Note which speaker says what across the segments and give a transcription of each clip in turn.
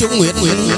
Speaker 1: chúng nguyện nguyện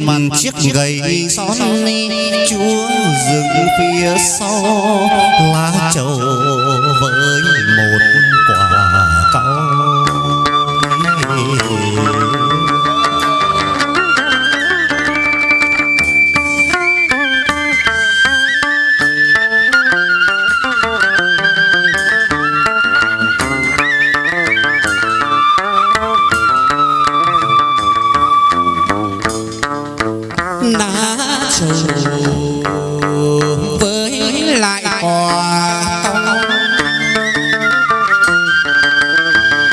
Speaker 1: mặt chiếc gầy son chúa dừng phía sau lá trầu đã trù với lại quả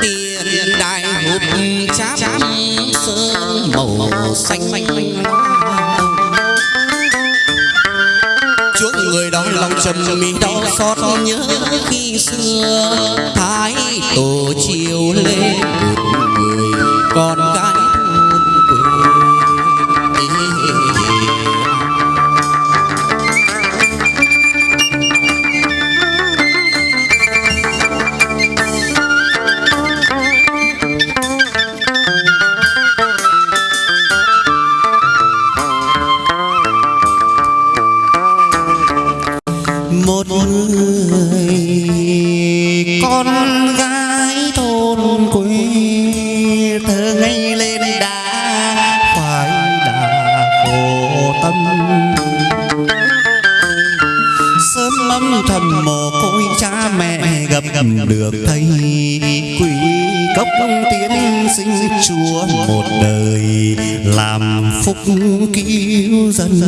Speaker 1: tiền đại hộp chám sơn màu xanh. Chuốc người đó lòng trầm mi đau xót nhớ khi xưa thái tổ chiều lên một người con gái. Sớm lắm thầm mồ côi cha mẹ gặp gặp được thầy quỷ cốc tiến sinh chúa một đời làm phúc cứu dân.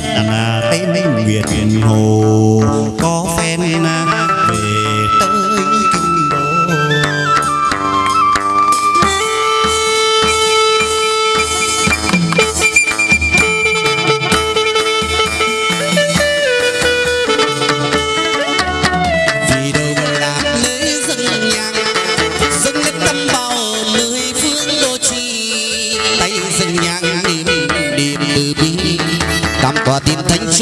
Speaker 1: Đặt tên miền hồ.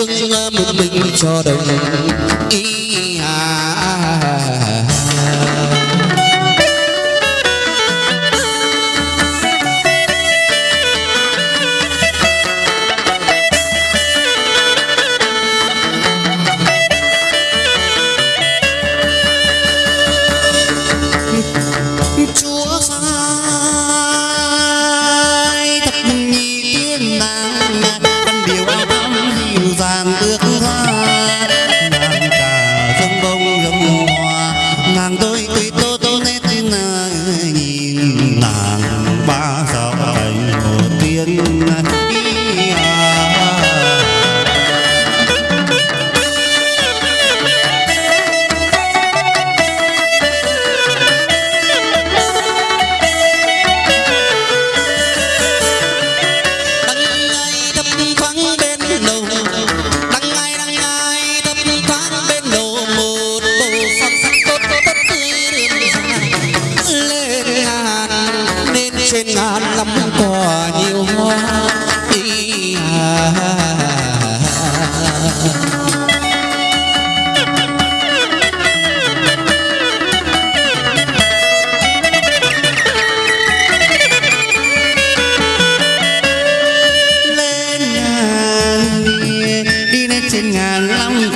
Speaker 1: Tin một mình cho đồng ràng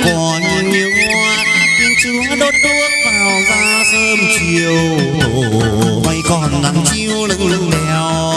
Speaker 2: cỏ nhiều tiếng chúa đốt đuốc vào ra sớm chiều. Vay còn nắng chiêu lưng lưng đèo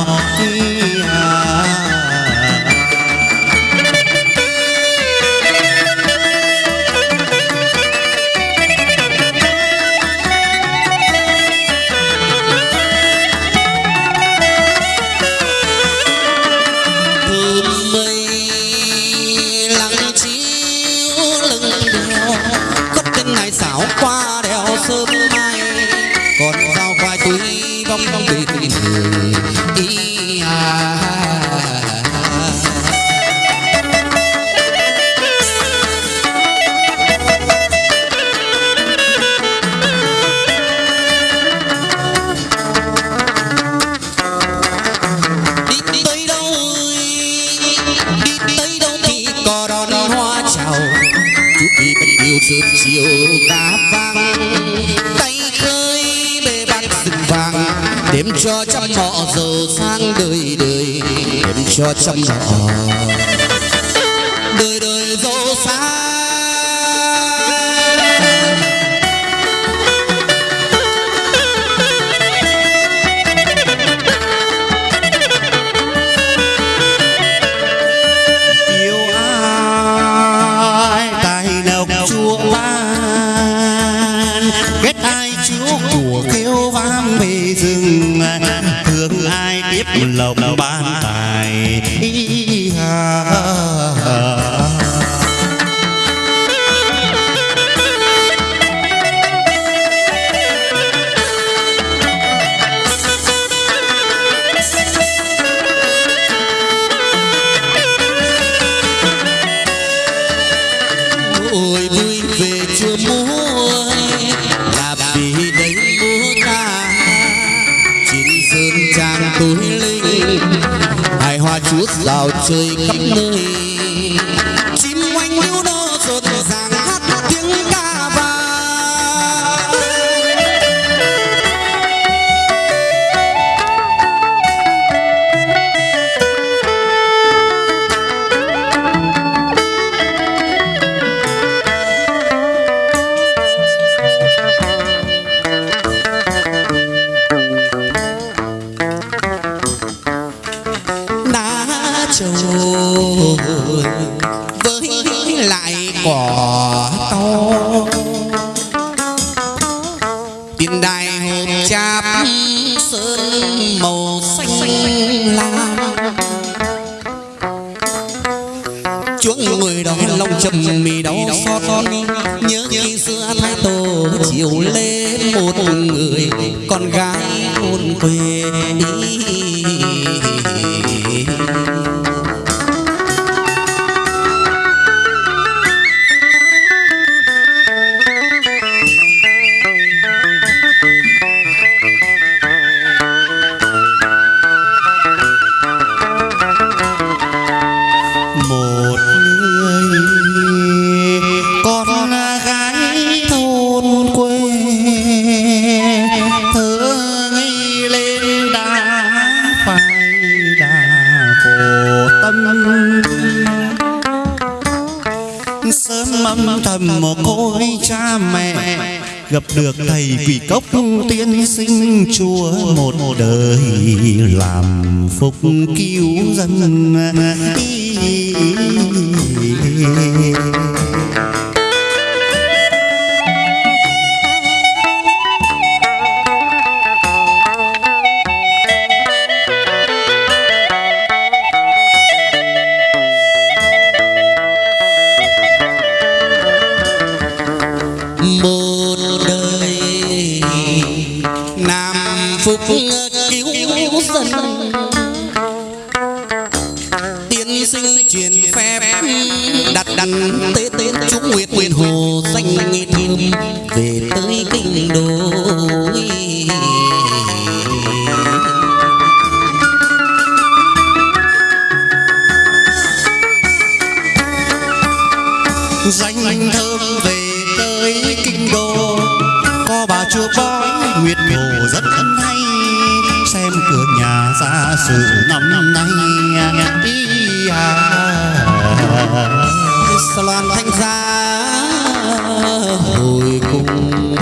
Speaker 2: chiều sớm chiều cá vàng tay khơi bề bát rừng vàng. Đêm cho trăm họ giàu sang đời đời. Đêm cho trăm họ. Đời đời giàu sang chưa múa là vì đánh múa ca chín sơn trang tối linh hài hoa chút rào chơi khắp nơi với lại cỏ to. Tiền đài hộp cháp sơn màu xanh lam. Chuông người đó lòng trầm mì đau xót. Nhớ khi xưa thái tổ chiều lên một người, con gái thôn quê. đi âm thầm một côi cha mẹ. Gặp được thầy quỷ cốc tiên sinh chúa một đời làm phúc cứu dân. Tiên sinh truyền phép, đặt đặt tế tế chúng nguyệt nguyệt hồ danh nghi thơm về tới kinh đô. Danh thơm về tới kinh đô, có bà chúa bói nguyệt hồ rất thân xa sự năm nay đi à. Loan thanh gia hồi cùng